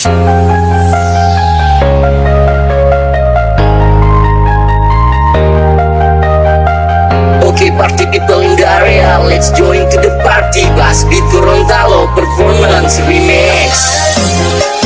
Oke party people in the area, let's join to the party. Blast beat performance remix.